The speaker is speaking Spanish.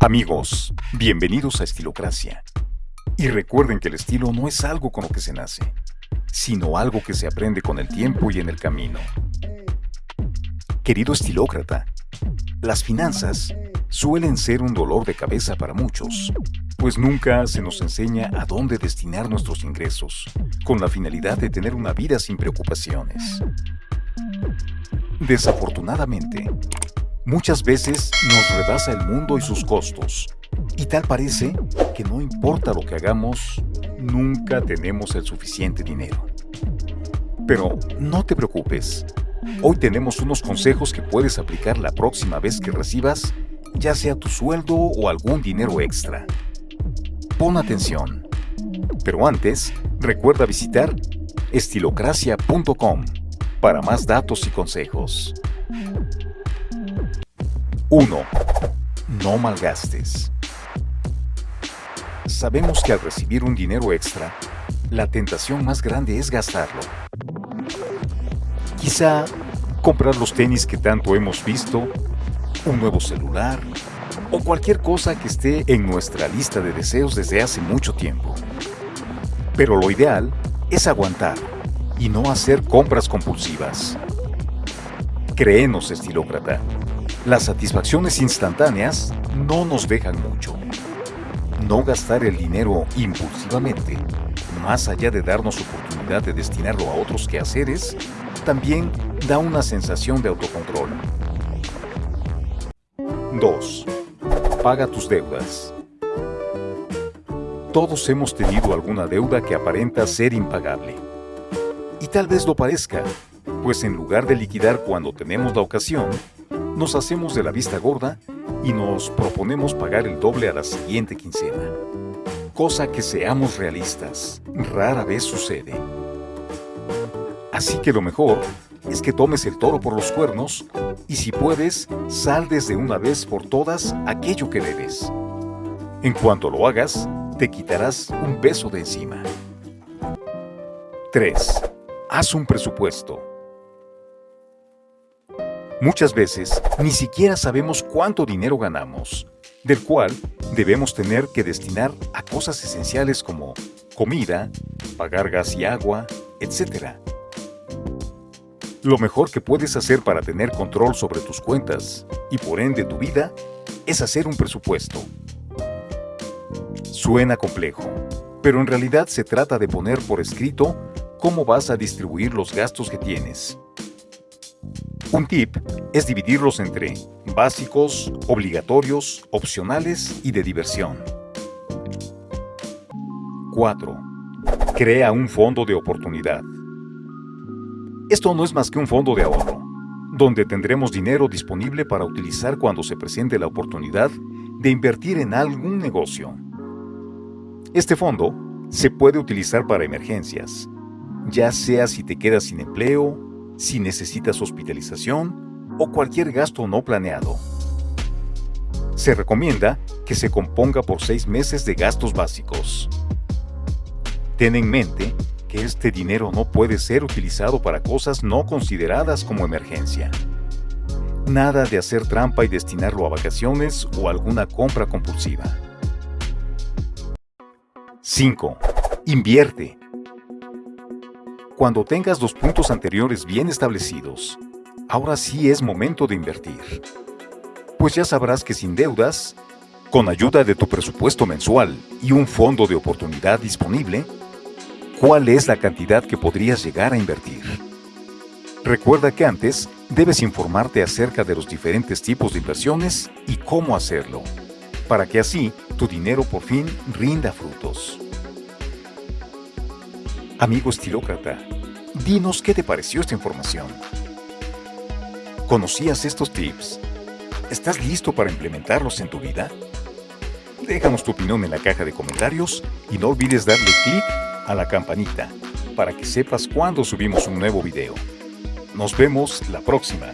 Amigos, bienvenidos a Estilocracia. Y recuerden que el estilo no es algo con lo que se nace, sino algo que se aprende con el tiempo y en el camino. Querido estilócrata, las finanzas suelen ser un dolor de cabeza para muchos, pues nunca se nos enseña a dónde destinar nuestros ingresos, con la finalidad de tener una vida sin preocupaciones. Desafortunadamente, muchas veces nos rebasa el mundo y sus costos, y tal parece que no importa lo que hagamos, nunca tenemos el suficiente dinero. Pero no te preocupes, hoy tenemos unos consejos que puedes aplicar la próxima vez que recibas ya sea tu sueldo o algún dinero extra. Pon atención. Pero antes, recuerda visitar estilocracia.com para más datos y consejos. 1. No malgastes. Sabemos que al recibir un dinero extra, la tentación más grande es gastarlo. Quizá comprar los tenis que tanto hemos visto, un nuevo celular o cualquier cosa que esté en nuestra lista de deseos desde hace mucho tiempo. Pero lo ideal es aguantar y no hacer compras compulsivas. Créenos, estilócrata, las satisfacciones instantáneas no nos dejan mucho. No gastar el dinero impulsivamente, más allá de darnos oportunidad de destinarlo a otros quehaceres, también da una sensación de autocontrol. 2. Paga tus deudas. Todos hemos tenido alguna deuda que aparenta ser impagable. Y tal vez lo parezca, pues en lugar de liquidar cuando tenemos la ocasión, nos hacemos de la vista gorda y nos proponemos pagar el doble a la siguiente quincena. Cosa que seamos realistas, rara vez sucede. Así que lo mejor es que tomes el toro por los cuernos y si puedes, sal desde una vez por todas aquello que debes. En cuanto lo hagas, te quitarás un peso de encima. 3. Haz un presupuesto. Muchas veces ni siquiera sabemos cuánto dinero ganamos, del cual debemos tener que destinar a cosas esenciales como comida, pagar gas y agua, etc. Lo mejor que puedes hacer para tener control sobre tus cuentas y por ende tu vida es hacer un presupuesto. Suena complejo, pero en realidad se trata de poner por escrito cómo vas a distribuir los gastos que tienes. Un tip es dividirlos entre básicos, obligatorios, opcionales y de diversión. 4. Crea un fondo de oportunidad. Esto no es más que un fondo de ahorro, donde tendremos dinero disponible para utilizar cuando se presente la oportunidad de invertir en algún negocio. Este fondo se puede utilizar para emergencias, ya sea si te quedas sin empleo, si necesitas hospitalización o cualquier gasto no planeado. Se recomienda que se componga por seis meses de gastos básicos. Ten en mente que este dinero no puede ser utilizado para cosas no consideradas como emergencia. Nada de hacer trampa y destinarlo a vacaciones o alguna compra compulsiva. 5. Invierte. Cuando tengas los puntos anteriores bien establecidos, ahora sí es momento de invertir. Pues ya sabrás que sin deudas, con ayuda de tu presupuesto mensual y un fondo de oportunidad disponible, cuál es la cantidad que podrías llegar a invertir. Recuerda que antes debes informarte acerca de los diferentes tipos de inversiones y cómo hacerlo, para que así tu dinero por fin rinda frutos. Amigo estilócrata, dinos qué te pareció esta información. ¿Conocías estos tips? ¿Estás listo para implementarlos en tu vida? Déjanos tu opinión en la caja de comentarios y no olvides darle clic a la campanita para que sepas cuando subimos un nuevo video. Nos vemos la próxima.